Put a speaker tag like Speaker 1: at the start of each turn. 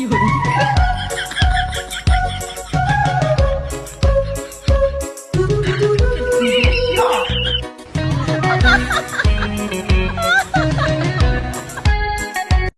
Speaker 1: 有人。